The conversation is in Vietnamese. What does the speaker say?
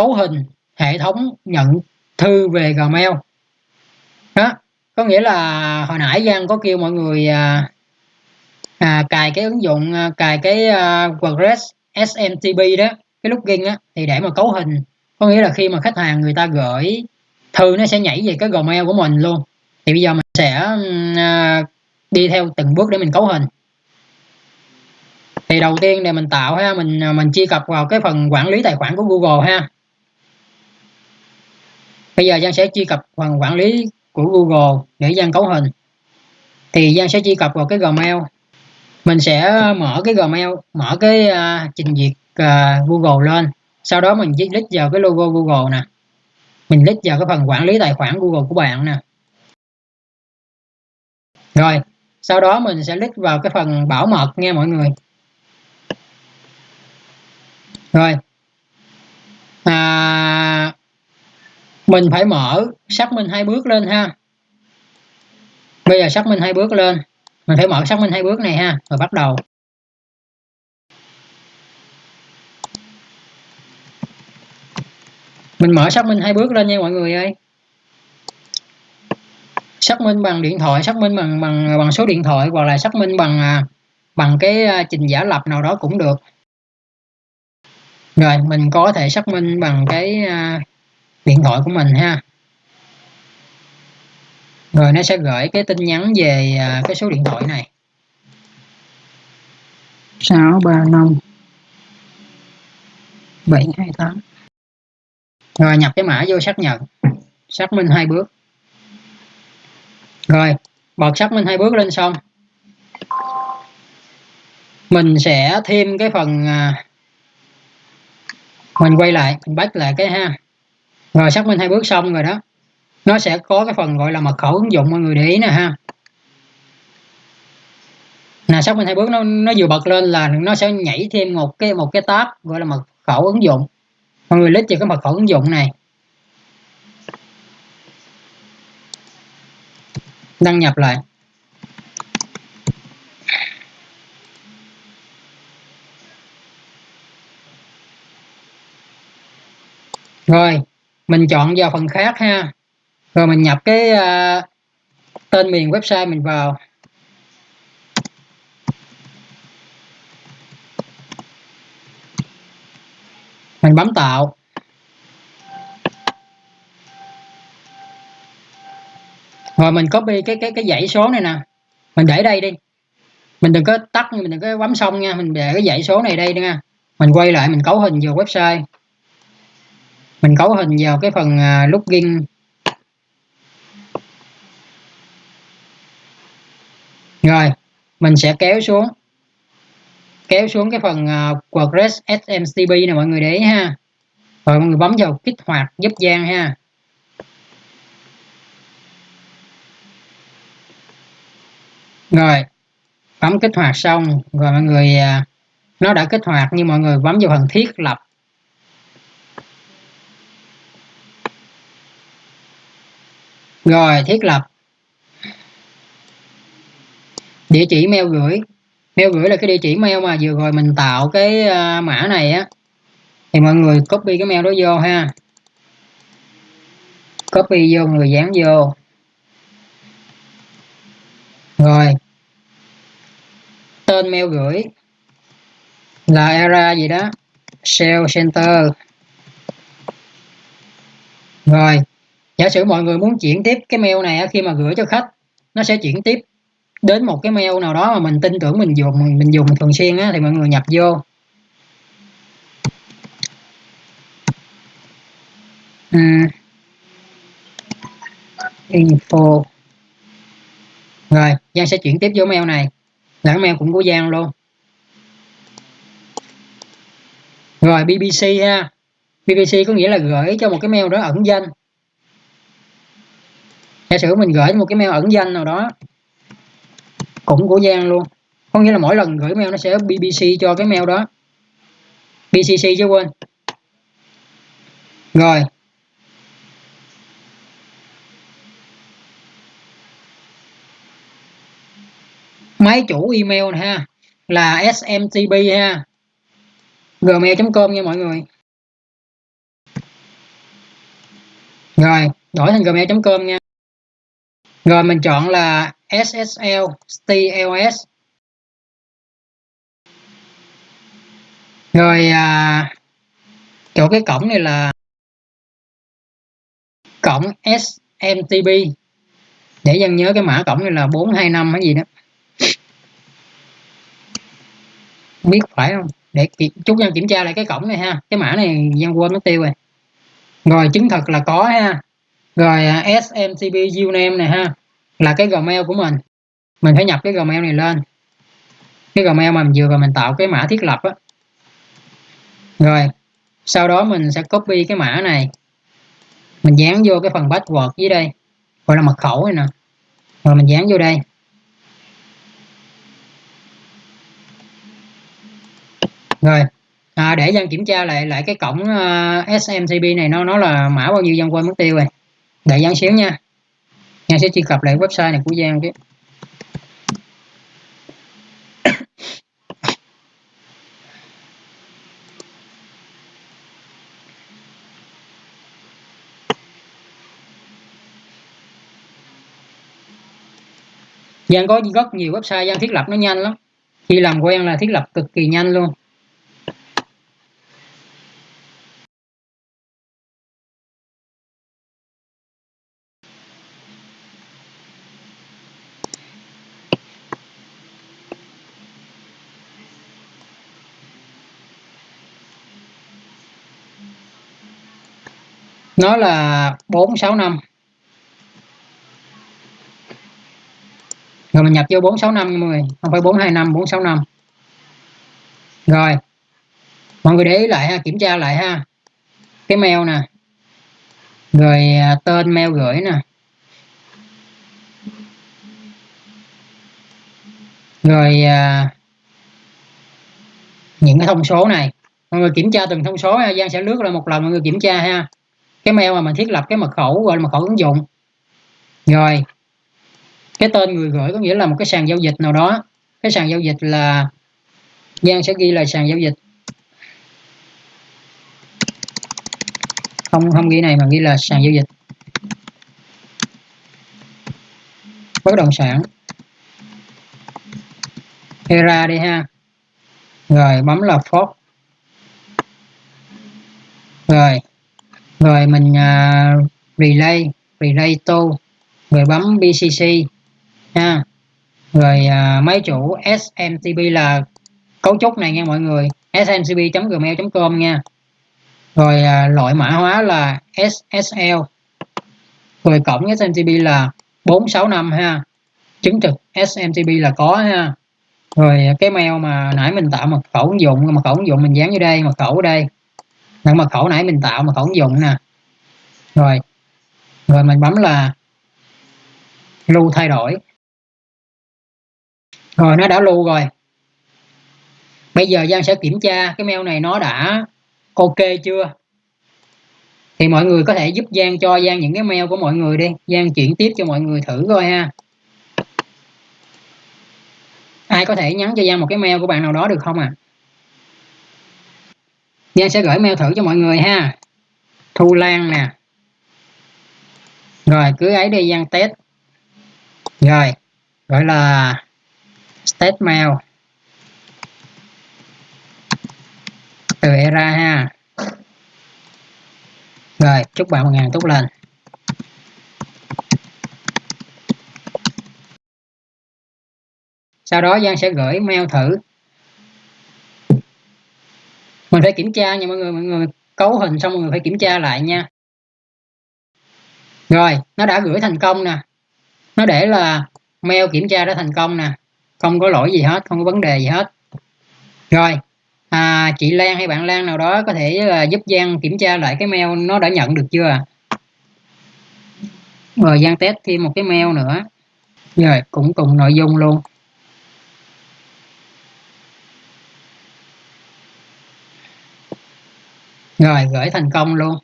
cấu hình hệ thống nhận thư về Gmail. Đó có nghĩa là hồi nãy Giang có kêu mọi người à, à, cài cái ứng dụng à, cài cái à, WordPress SMTP đó cái login á thì để mà cấu hình có nghĩa là khi mà khách hàng người ta gửi thư nó sẽ nhảy về cái Gmail của mình luôn. Thì bây giờ mình sẽ à, đi theo từng bước để mình cấu hình. Thì đầu tiên để mình tạo ha mình à, mình truy cập vào cái phần quản lý tài khoản của Google ha bây giờ Giang sẽ truy cập phần quản lý của Google để Giang cấu hình. Thì Giang sẽ truy cập vào cái Gmail. Mình sẽ mở cái Gmail mở cái uh, trình duyệt uh, Google lên. Sau đó mình click vào cái logo Google nè. Mình click vào cái phần quản lý tài khoản Google của bạn nè. Rồi sau đó mình sẽ click vào cái phần bảo mật nha mọi người. Rồi à, mình phải mở, xác minh hai bước lên ha. Bây giờ xác minh hai bước lên. Mình phải mở xác minh hai bước này ha, rồi bắt đầu. Mình mở xác minh hai bước lên nha mọi người ơi. Xác minh bằng điện thoại, xác minh bằng bằng bằng số điện thoại, hoặc là xác minh bằng à, bằng cái à, trình giả lập nào đó cũng được. Rồi, mình có thể xác minh bằng cái à, điện thoại của mình ha. Rồi nó sẽ gửi cái tin nhắn về cái số điện thoại này. 635 728 rồi nhập cái mã vô xác nhận. Xác minh hai bước. Rồi bật xác minh hai bước lên xong. Mình sẽ thêm cái phần à, mình quay lại mình bắt lại cái ha rồi xác minh hai bước xong rồi đó. Nó sẽ có cái phần gọi là mật khẩu ứng dụng, mọi người để ý nè ha. Là xác minh hai bước, nó nó vừa bật lên là nó sẽ nhảy thêm một cái một cái tab gọi là mật khẩu ứng dụng. Mọi người click vào cái mật khẩu ứng dụng này. Đăng nhập lại. Rồi mình chọn vào phần khác ha. Rồi mình nhập cái uh, tên miền website mình vào. Mình bấm tạo. Rồi mình copy cái cái cái dãy số này nè. Mình để đây đi. Mình đừng có tắt mình đừng có bấm xong nha. Mình để cái dãy số này đây nha. Mình quay lại mình cấu hình vào website mình cấu hình vào cái phần à, login rồi, mình sẽ kéo xuống. Kéo xuống cái phần à, WordPress SMCP này mọi người để ý ha. Rồi mọi người bấm vào kích hoạt giúp gian ha. Rồi, bấm kích hoạt xong. Rồi mọi người à, nó đã kích hoạt nhưng mọi người bấm vào phần thiết lập. Rồi thiết lập. Địa chỉ mail gửi. Mail gửi là cái địa chỉ mail mà vừa rồi mình tạo cái uh, mã này á. Thì mọi người copy cái mail đó vô ha. Copy vô người dán vô. Rồi. Tên mail gửi là era gì đó? Sale center. Rồi giả sử mọi người muốn chuyển tiếp cái mail này khi mà gửi cho khách nó sẽ chuyển tiếp đến một cái mail nào đó mà mình tin tưởng mình dùng mình, mình dùng thường xuyên á, thì mọi người nhập vô. À, info. Rồi Giang sẽ chuyển tiếp vô mail này. Là mail cũng của Giang luôn. Rồi BBC ha. BBC có nghĩa là gửi cho một cái mail đó ẩn danh giả sử mình gửi một cái mail ẩn danh nào đó, cũng của Giang luôn. Có nghĩa là mỗi lần gửi mail nó sẽ BBC cho cái mail đó. BCC chứ quên. Rồi. Máy chủ email ha, là smtp ha. Gmail.com nha mọi người. Rồi, đổi thành gmail.com nha rồi mình chọn là SSL TLS rồi à, chỗ cái cổng này là cổng SMTP để dân nhớ cái mã cổng này là 425 hay gì đó. Biết phải không? Để chút dân kiểm tra lại cái cổng này ha. Cái mã này dân quên mất tiêu rồi. Rồi chứng thực là có ha rồi à, smcp username này ha. Là cái gmail của mình. Mình phải nhập cái gmail này lên. Cái gmail mà mình vừa rồi mình tạo cái mã thiết lập á. Rồi sau đó mình sẽ copy cái mã này. Mình dán vô cái phần password dưới đây. Gọi là mật khẩu này nè. Rồi mình dán vô đây. Rồi à, để dân kiểm tra lại lại cái cổng à, uh, smcp này nó nó là mã bao nhiêu dân quên mất tiêu rồi đợi Giang xíu nha. Giang sẽ truy cập lại website này của Giang chứ. Giang có rất nhiều website Giang thiết lập nó nhanh lắm. Khi làm quen là thiết lập cực kỳ nhanh luôn. Nó là 465 rồi mình nhập vô 465 nha mọi người. Không phải 425 465 rồi mọi người để ý lại ha kiểm tra lại ha. Cái mail nè. Rồi à, tên mail gửi nè. Rồi à, những cái thông số này. Mọi người kiểm tra từng thông số ha Giang sẽ lướt lại một lần mọi người kiểm tra ha cái mail mà mình thiết lập, cái mật khẩu, gọi là mật khẩu ứng dụng. Rồi, cái tên người gửi có nghĩa là một cái sàn giao dịch nào đó. Cái sàn giao dịch là, Giang sẽ ghi là sàn giao dịch. Không không ghi này mà ghi là sàn giao dịch. Bất động sản. Era đi ha. Rồi, bấm là Ford rồi rồi mình uh, relay relay to rồi bấm bcc ha rồi uh, máy chủ smtp là cấu trúc này nha mọi người smtp.gmail.com nha. Rồi uh, loại mã hóa là SSL rồi cổng SMTP là 465 ha chứng thực SMTP là có ha. Rồi cái mail mà nãy mình tạo mật khẩu ứng dụng mật khẩu ứng dụng mình dán vô đây mật khẩu ở đây là mật khẩu nãy mình tạo mật khẩu ứng dụng nè. Rồi. Rồi mình bấm là lưu thay đổi. Rồi nó đã lưu rồi. Bây giờ Giang sẽ kiểm tra cái mail này nó đã ok chưa? Thì mọi người có thể giúp Giang cho Giang những cái mail của mọi người đi. Giang chuyển tiếp cho mọi người thử coi ha. Ai có thể nhắn cho Giang một cái mail của bạn nào đó được không à Giang sẽ gửi mail thử cho mọi người ha. Thu Lan nè. Rồi, cứ ấy đi, Giang test rồi, gọi là test mail từ e ra ha. Rồi, chúc bạn một ngày tốt lành. Sau đó Giang sẽ gửi mail thử mình phải kiểm tra nha mọi người mọi người cấu hình xong mọi người phải kiểm tra lại nha. Rồi nó đã gửi thành công nè. Nó để là mail kiểm tra đã thành công nè. Không có lỗi gì hết không có vấn đề gì hết. Rồi à, chị Lan hay bạn Lan nào đó có thể là giúp Giang kiểm tra lại cái mail nó đã nhận được chưa rồi Giang test thêm một cái mail nữa. Rồi cũng cùng nội dung luôn. Rồi gửi thành công luôn.